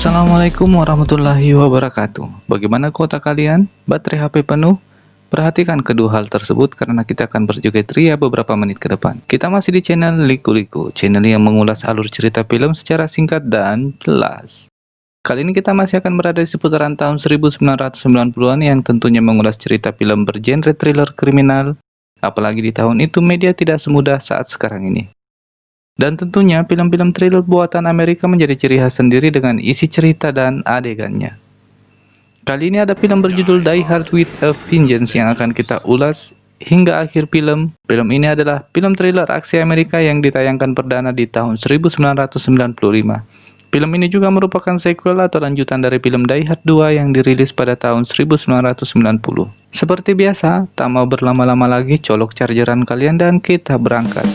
Assalamualaikum warahmatullahi wabarakatuh. Bagaimana kota kalian? Baterai HP penuh? Perhatikan kedua hal tersebut karena kita akan berjoget ria beberapa menit ke depan. Kita masih di channel Liku Liku Channel yang mengulas alur cerita film secara singkat dan jelas. Kali ini kita masih akan berada di seputaran tahun 1990-an yang tentunya mengulas cerita film bergenre thriller kriminal. Apalagi di tahun itu media tidak semudah saat sekarang ini dan tentunya film-film thriller buatan Amerika menjadi ciri khas sendiri dengan isi cerita dan adegannya. Kali ini ada film berjudul Die Hard with a Vengeance yang akan kita ulas hingga akhir film. Film ini adalah film thriller aksi Amerika yang ditayangkan perdana di tahun 1995. Film ini juga merupakan sequel atau lanjutan dari film Die Hard 2 yang dirilis pada tahun 1990. Seperti biasa, tak mau berlama-lama lagi, colok chargeran kalian dan kita berangkat.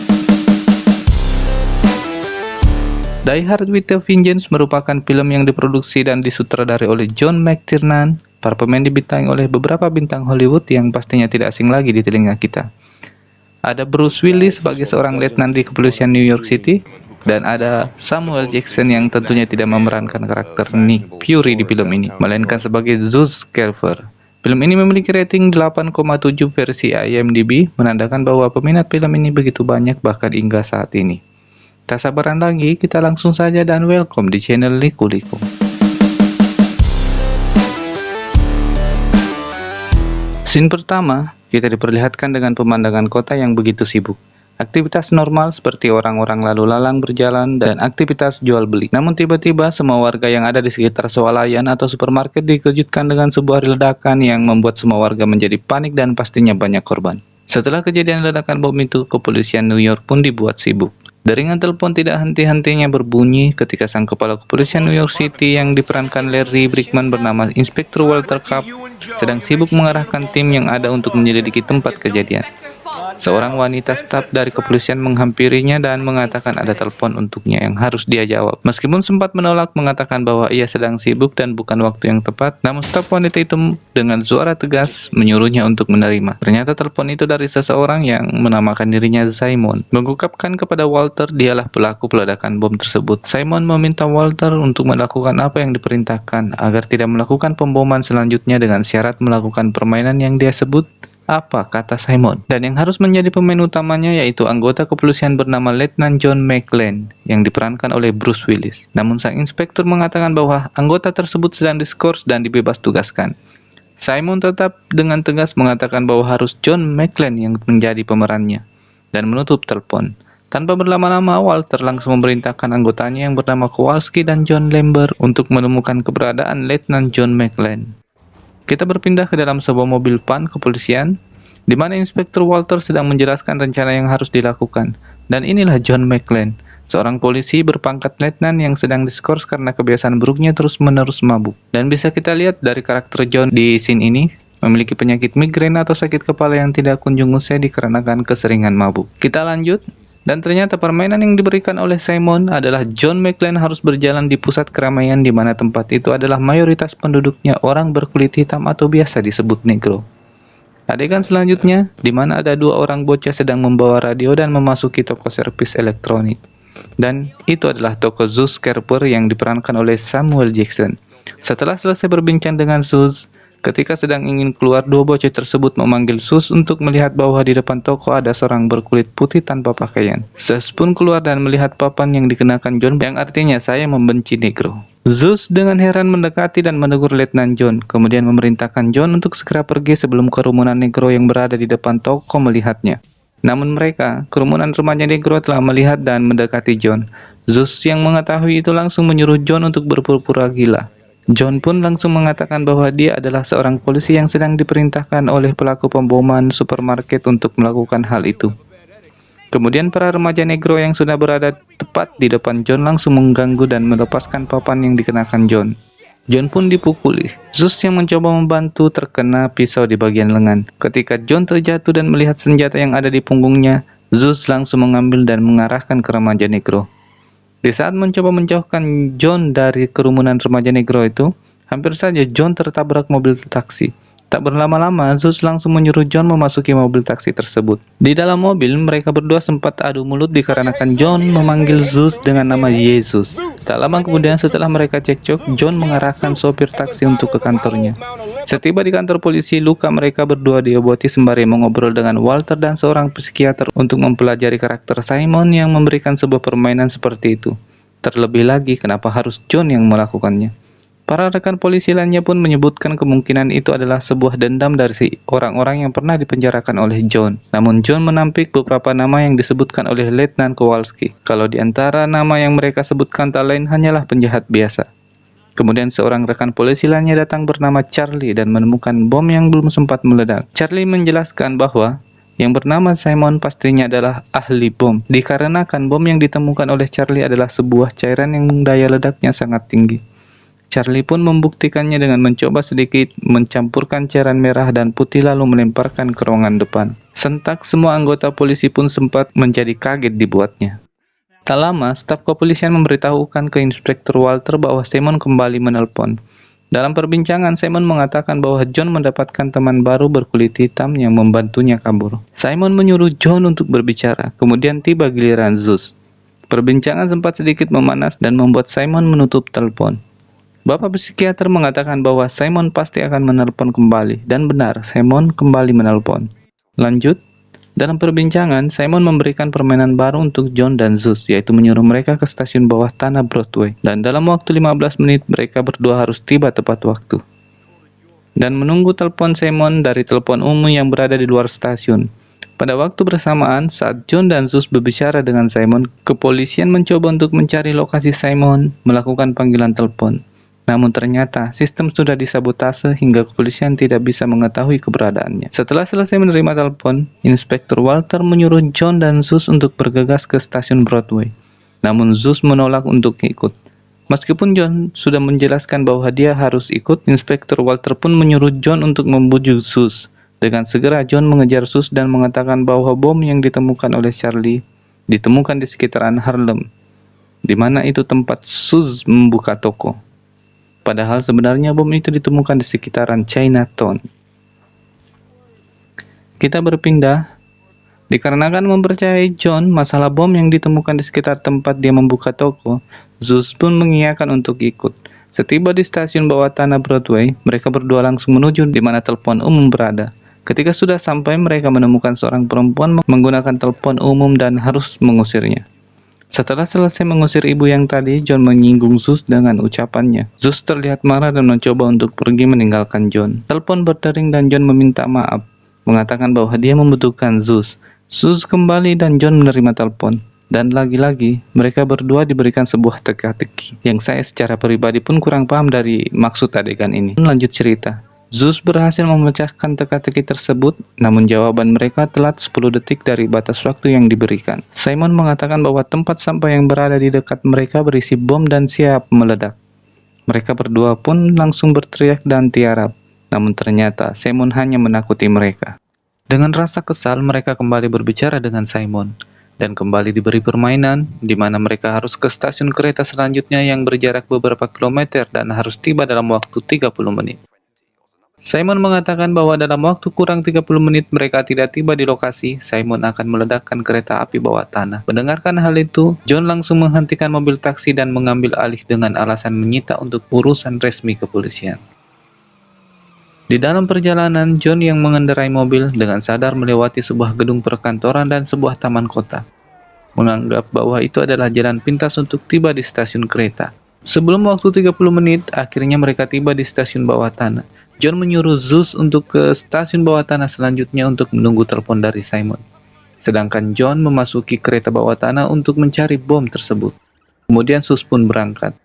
Die Hard with a Vengeance merupakan film yang diproduksi dan disutradari oleh John McTiernan. Para pemain dibintangi oleh beberapa bintang Hollywood yang pastinya tidak asing lagi di telinga kita. Ada Bruce Willis sebagai seorang letnan di kepolisian New York City, dan ada Samuel Jackson yang tentunya tidak memerankan karakter Nick Fury di film ini, melainkan sebagai Zeus Carver. Film ini memiliki rating 8,7 versi IMDb, menandakan bahwa peminat film ini begitu banyak bahkan hingga saat ini. Tak sabaran lagi, kita langsung saja dan welcome di channel Liku Liku. Scene pertama, kita diperlihatkan dengan pemandangan kota yang begitu sibuk. Aktivitas normal seperti orang-orang lalu lalang berjalan dan aktivitas jual beli. Namun tiba-tiba semua warga yang ada di sekitar swalayan atau supermarket dikejutkan dengan sebuah ledakan yang membuat semua warga menjadi panik dan pastinya banyak korban. Setelah kejadian ledakan bom itu, kepolisian New York pun dibuat sibuk. Deringan telepon tidak henti-hentinya berbunyi ketika sang kepala kepolisian New York City yang diperankan Larry Brickman bernama Inspektur Walter Cup sedang sibuk mengarahkan tim yang ada untuk menyelidiki tempat kejadian. Seorang wanita staf dari kepolisian menghampirinya dan mengatakan ada telepon untuknya yang harus dia jawab. Meskipun sempat menolak mengatakan bahwa ia sedang sibuk dan bukan waktu yang tepat, namun staf wanita itu dengan suara tegas menyuruhnya untuk menerima. Ternyata telepon itu dari seseorang yang menamakan dirinya Simon. Mengungkapkan kepada Walter dialah pelaku peledakan bom tersebut. Simon meminta Walter untuk melakukan apa yang diperintahkan agar tidak melakukan pemboman selanjutnya dengan syarat melakukan permainan yang dia sebut apa kata Simon? Dan yang harus menjadi pemain utamanya yaitu anggota kepolisian bernama Letnan John McLean yang diperankan oleh Bruce Willis. Namun sang inspektur mengatakan bahwa anggota tersebut sedang diskors dan dibebas tugaskan. Simon tetap dengan tegas mengatakan bahwa harus John McLean yang menjadi pemerannya dan menutup telepon. Tanpa berlama-lama, Walter langsung memerintahkan anggotanya yang bernama Kowalski dan John Lambert untuk menemukan keberadaan Letnan John McLean. Kita berpindah ke dalam sebuah mobil PAN kepolisian, di mana Inspektur Walter sedang menjelaskan rencana yang harus dilakukan. Dan inilah John McLean, seorang polisi berpangkat letnan yang sedang diskors karena kebiasaan buruknya terus-menerus mabuk. Dan bisa kita lihat dari karakter John di scene ini, memiliki penyakit migrain atau sakit kepala yang tidak kunjung usai dikarenakan keseringan mabuk. Kita lanjut, dan ternyata permainan yang diberikan oleh Simon adalah John McClane harus berjalan di pusat keramaian di mana tempat itu adalah mayoritas penduduknya orang berkulit hitam atau biasa disebut negro. Adegan selanjutnya, di mana ada dua orang bocah sedang membawa radio dan memasuki toko servis elektronik. Dan itu adalah toko Zeus Kerper yang diperankan oleh Samuel Jackson. Setelah selesai berbincang dengan Zeus, Ketika sedang ingin keluar, dua bocah tersebut memanggil Sus untuk melihat bahwa di depan toko ada seorang berkulit putih tanpa pakaian. Sus pun keluar dan melihat papan yang dikenakan John yang artinya saya membenci negro. Zeus dengan heran mendekati dan menegur Letnan John, kemudian memerintahkan John untuk segera pergi sebelum kerumunan negro yang berada di depan toko melihatnya. Namun mereka, kerumunan remaja negro telah melihat dan mendekati John. Zeus yang mengetahui itu langsung menyuruh John untuk berpura-pura gila. John pun langsung mengatakan bahwa dia adalah seorang polisi yang sedang diperintahkan oleh pelaku pemboman supermarket untuk melakukan hal itu. Kemudian para remaja negro yang sudah berada tepat di depan John langsung mengganggu dan melepaskan papan yang dikenakan John. John pun dipukuli. Zeus yang mencoba membantu terkena pisau di bagian lengan. Ketika John terjatuh dan melihat senjata yang ada di punggungnya, Zeus langsung mengambil dan mengarahkan ke remaja negro. Di saat mencoba menjauhkan John dari kerumunan remaja negro itu, hampir saja John tertabrak mobil taksi. Tak berlama-lama, Zeus langsung menyuruh John memasuki mobil taksi tersebut. Di dalam mobil, mereka berdua sempat adu mulut dikarenakan John memanggil Zeus dengan nama Yesus. Tak lama kemudian setelah mereka cekcok, John mengarahkan sopir taksi untuk ke kantornya. Setiba di kantor polisi, luka mereka berdua diobati sembari mengobrol dengan Walter dan seorang psikiater untuk mempelajari karakter Simon yang memberikan sebuah permainan seperti itu. Terlebih lagi, kenapa harus John yang melakukannya? Para rekan polisi lainnya pun menyebutkan kemungkinan itu adalah sebuah dendam dari orang-orang yang pernah dipenjarakan oleh John. Namun John menampik beberapa nama yang disebutkan oleh Letnan Kowalski. Kalau di antara nama yang mereka sebutkan tak lain hanyalah penjahat biasa. Kemudian seorang rekan polisi lainnya datang bernama Charlie dan menemukan bom yang belum sempat meledak. Charlie menjelaskan bahwa yang bernama Simon pastinya adalah ahli bom, dikarenakan bom yang ditemukan oleh Charlie adalah sebuah cairan yang daya ledaknya sangat tinggi. Charlie pun membuktikannya dengan mencoba sedikit mencampurkan cairan merah dan putih lalu melemparkan ke ruangan depan. Sentak semua anggota polisi pun sempat menjadi kaget dibuatnya. Tak lama, staf kepolisian memberitahukan ke Inspektur Walter bahwa Simon kembali menelpon. Dalam perbincangan, Simon mengatakan bahwa John mendapatkan teman baru berkulit hitam yang membantunya kabur. Simon menyuruh John untuk berbicara, kemudian tiba giliran Zeus. Perbincangan sempat sedikit memanas dan membuat Simon menutup telepon. Bapak psikiater mengatakan bahwa Simon pasti akan menelpon kembali, dan benar, Simon kembali menelpon. Lanjut, dalam perbincangan, Simon memberikan permainan baru untuk John dan Zeus, yaitu menyuruh mereka ke stasiun bawah tanah Broadway. Dan dalam waktu 15 menit, mereka berdua harus tiba tepat waktu. Dan menunggu telepon Simon dari telepon umum yang berada di luar stasiun. Pada waktu bersamaan, saat John dan Zeus berbicara dengan Simon, kepolisian mencoba untuk mencari lokasi Simon, melakukan panggilan telepon. Namun ternyata sistem sudah disabotase hingga kepolisian tidak bisa mengetahui keberadaannya. Setelah selesai menerima telepon, Inspektur Walter menyuruh John dan Zeus untuk bergegas ke stasiun Broadway. Namun Zeus menolak untuk ikut. Meskipun John sudah menjelaskan bahwa dia harus ikut, Inspektur Walter pun menyuruh John untuk membujuk Zeus. Dengan segera John mengejar Zeus dan mengatakan bahwa bom yang ditemukan oleh Charlie ditemukan di sekitaran Harlem, di mana itu tempat Zeus membuka toko. Padahal sebenarnya bom itu ditemukan di sekitaran Chinatown. Kita berpindah Dikarenakan mempercayai John masalah bom yang ditemukan di sekitar tempat dia membuka toko, Zeus pun mengiyakan untuk ikut. Setiba di stasiun bawah tanah Broadway, mereka berdua langsung menuju di mana telepon umum berada. Ketika sudah sampai, mereka menemukan seorang perempuan menggunakan telepon umum dan harus mengusirnya. Setelah selesai mengusir ibu yang tadi, John menyinggung Zeus dengan ucapannya. Zeus terlihat marah dan mencoba untuk pergi meninggalkan John. Telepon berdering dan John meminta maaf, mengatakan bahwa dia membutuhkan Zeus. Zeus kembali dan John menerima telepon. Dan lagi-lagi, mereka berdua diberikan sebuah teka-teki, yang saya secara pribadi pun kurang paham dari maksud adegan ini. Lanjut cerita. Zeus berhasil memecahkan teka-teki tersebut, namun jawaban mereka telat 10 detik dari batas waktu yang diberikan. Simon mengatakan bahwa tempat sampah yang berada di dekat mereka berisi bom dan siap meledak. Mereka berdua pun langsung berteriak dan tiarap, namun ternyata Simon hanya menakuti mereka. Dengan rasa kesal, mereka kembali berbicara dengan Simon, dan kembali diberi permainan, di mana mereka harus ke stasiun kereta selanjutnya yang berjarak beberapa kilometer dan harus tiba dalam waktu 30 menit. Simon mengatakan bahwa dalam waktu kurang 30 menit mereka tidak tiba di lokasi, Simon akan meledakkan kereta api bawah tanah. Mendengarkan hal itu, John langsung menghentikan mobil taksi dan mengambil alih dengan alasan menyita untuk urusan resmi kepolisian. Di dalam perjalanan, John yang mengendarai mobil dengan sadar melewati sebuah gedung perkantoran dan sebuah taman kota. Menganggap bahwa itu adalah jalan pintas untuk tiba di stasiun kereta. Sebelum waktu 30 menit, akhirnya mereka tiba di stasiun bawah tanah. John menyuruh Zeus untuk ke stasiun bawah tanah selanjutnya untuk menunggu telepon dari Simon. Sedangkan John memasuki kereta bawah tanah untuk mencari bom tersebut. Kemudian Zeus pun berangkat.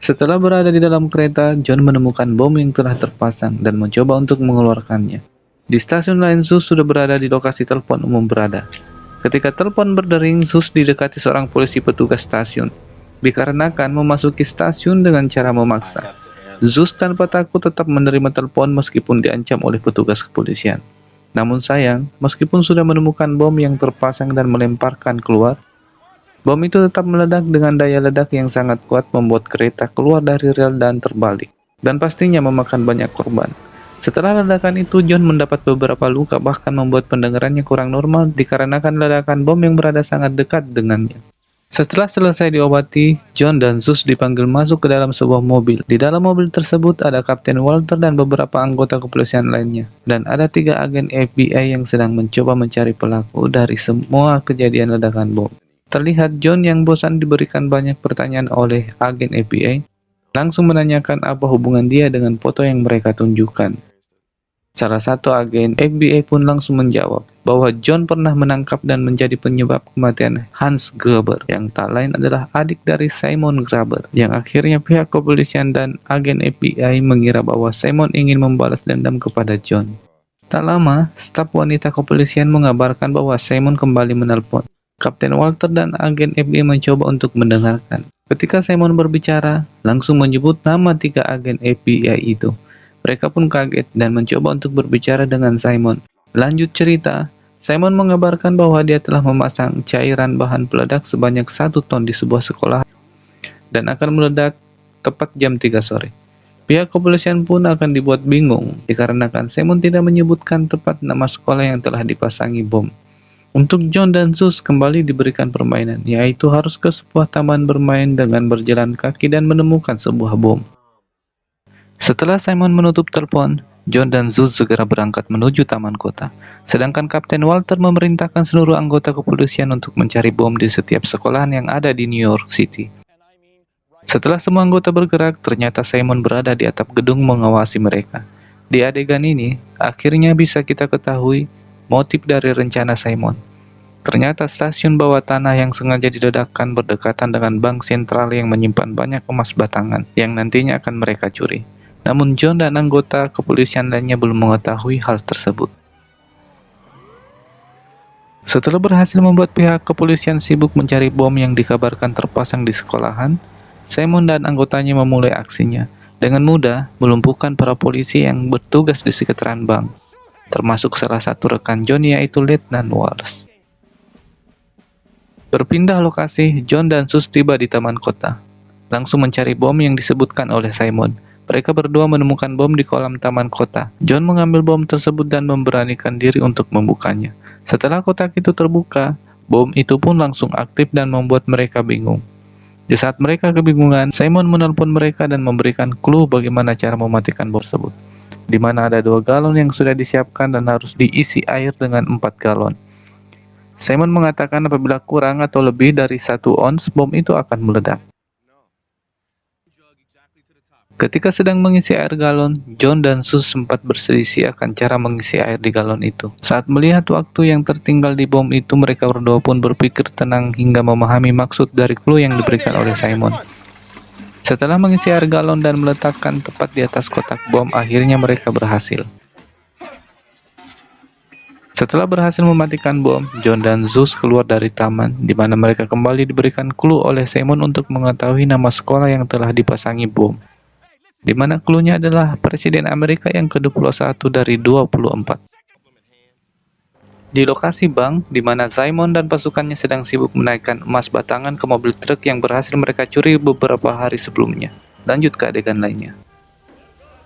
Setelah berada di dalam kereta, John menemukan bom yang telah terpasang dan mencoba untuk mengeluarkannya. Di stasiun lain, Zeus sudah berada di lokasi telepon umum berada. Ketika telepon berdering, Zeus didekati seorang polisi petugas stasiun. Dikarenakan memasuki stasiun dengan cara memaksa. Zeus tanpa takut tetap menerima telepon meskipun diancam oleh petugas kepolisian. Namun sayang, meskipun sudah menemukan bom yang terpasang dan melemparkan keluar, bom itu tetap meledak dengan daya ledak yang sangat kuat membuat kereta keluar dari rel dan terbalik, dan pastinya memakan banyak korban. Setelah ledakan itu, John mendapat beberapa luka bahkan membuat pendengarannya kurang normal dikarenakan ledakan bom yang berada sangat dekat dengannya. Setelah selesai diobati, John dan Zeus dipanggil masuk ke dalam sebuah mobil. Di dalam mobil tersebut ada Kapten Walter dan beberapa anggota kepolisian lainnya. Dan ada tiga agen FBI yang sedang mencoba mencari pelaku dari semua kejadian ledakan bom. Terlihat John yang bosan diberikan banyak pertanyaan oleh agen FBI, langsung menanyakan apa hubungan dia dengan foto yang mereka tunjukkan. Salah satu agen FBI pun langsung menjawab bahwa John pernah menangkap dan menjadi penyebab kematian Hans Gruber yang tak lain adalah adik dari Simon Gruber yang akhirnya pihak kepolisian dan agen FBI mengira bahwa Simon ingin membalas dendam kepada John. Tak lama, staf wanita kepolisian mengabarkan bahwa Simon kembali menelpon. Kapten Walter dan agen FBI mencoba untuk mendengarkan. Ketika Simon berbicara, langsung menyebut nama tiga agen FBI itu. Mereka pun kaget dan mencoba untuk berbicara dengan Simon. Lanjut cerita, Simon mengabarkan bahwa dia telah memasang cairan bahan peledak sebanyak satu ton di sebuah sekolah dan akan meledak tepat jam 3 sore. Pihak kepolisian pun akan dibuat bingung dikarenakan Simon tidak menyebutkan tepat nama sekolah yang telah dipasangi bom. Untuk John dan Sus kembali diberikan permainan, yaitu harus ke sebuah taman bermain dengan berjalan kaki dan menemukan sebuah bom. Setelah Simon menutup telepon, John dan Zeus segera berangkat menuju taman kota. Sedangkan Kapten Walter memerintahkan seluruh anggota kepolisian untuk mencari bom di setiap sekolahan yang ada di New York City. Setelah semua anggota bergerak, ternyata Simon berada di atap gedung mengawasi mereka. Di adegan ini, akhirnya bisa kita ketahui motif dari rencana Simon. Ternyata stasiun bawah tanah yang sengaja diledakkan berdekatan dengan bank sentral yang menyimpan banyak emas batangan yang nantinya akan mereka curi. Namun John dan anggota kepolisian lainnya belum mengetahui hal tersebut. Setelah berhasil membuat pihak kepolisian sibuk mencari bom yang dikabarkan terpasang di sekolahan, Simon dan anggotanya memulai aksinya dengan mudah melumpuhkan para polisi yang bertugas di sekitaran bank, termasuk salah satu rekan John yaitu Letnan Walsh. Berpindah lokasi, John dan Sus tiba di taman kota, langsung mencari bom yang disebutkan oleh Simon, mereka berdua menemukan bom di kolam taman kota. John mengambil bom tersebut dan memberanikan diri untuk membukanya. Setelah kotak itu terbuka, bom itu pun langsung aktif dan membuat mereka bingung. Di saat mereka kebingungan, Simon menelpon mereka dan memberikan clue bagaimana cara mematikan bom tersebut. Di mana ada dua galon yang sudah disiapkan dan harus diisi air dengan empat galon. Simon mengatakan apabila kurang atau lebih dari satu ons, bom itu akan meledak. Ketika sedang mengisi air galon, John dan Sus sempat berselisih akan cara mengisi air di galon itu. Saat melihat waktu yang tertinggal di bom itu, mereka berdua pun berpikir tenang hingga memahami maksud dari clue yang diberikan oleh Simon. Setelah mengisi air galon dan meletakkan tepat di atas kotak bom, akhirnya mereka berhasil. Setelah berhasil mematikan bom, John dan Zeus keluar dari taman, di mana mereka kembali diberikan clue oleh Simon untuk mengetahui nama sekolah yang telah dipasangi bom di mana klunya adalah Presiden Amerika yang ke-21 dari 24. Di lokasi bank, di mana Simon dan pasukannya sedang sibuk menaikkan emas batangan ke mobil truk yang berhasil mereka curi beberapa hari sebelumnya. Lanjut ke adegan lainnya.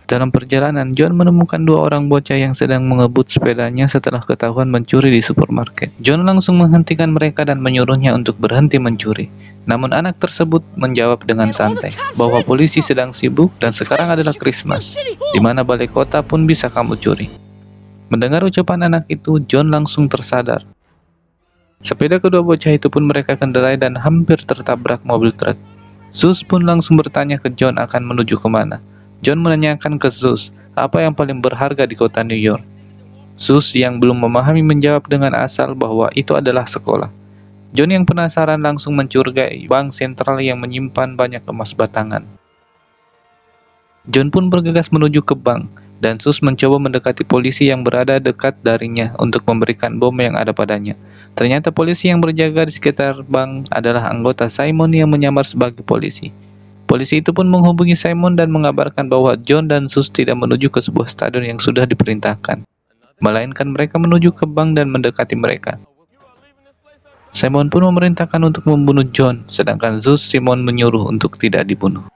Dalam perjalanan, John menemukan dua orang bocah yang sedang mengebut sepedanya setelah ketahuan mencuri di supermarket. John langsung menghentikan mereka dan menyuruhnya untuk berhenti mencuri. Namun anak tersebut menjawab dengan santai bahwa polisi sedang sibuk dan sekarang adalah Christmas, di mana balai kota pun bisa kamu curi. Mendengar ucapan anak itu, John langsung tersadar. Sepeda kedua bocah itu pun mereka kendarai dan hampir tertabrak mobil truk. Zeus pun langsung bertanya ke John akan menuju ke mana. John menanyakan ke Zeus, apa yang paling berharga di kota New York? Zeus yang belum memahami menjawab dengan asal bahwa itu adalah sekolah. John yang penasaran langsung mencurigai bank sentral yang menyimpan banyak emas batangan. John pun bergegas menuju ke bank, dan Sus mencoba mendekati polisi yang berada dekat darinya untuk memberikan bom yang ada padanya. Ternyata polisi yang berjaga di sekitar bank adalah anggota Simon yang menyamar sebagai polisi. Polisi itu pun menghubungi Simon dan mengabarkan bahwa John dan Sus tidak menuju ke sebuah stadion yang sudah diperintahkan, melainkan mereka menuju ke bank dan mendekati mereka. Simon pun memerintahkan untuk membunuh John, sedangkan Zeus Simon menyuruh untuk tidak dibunuh.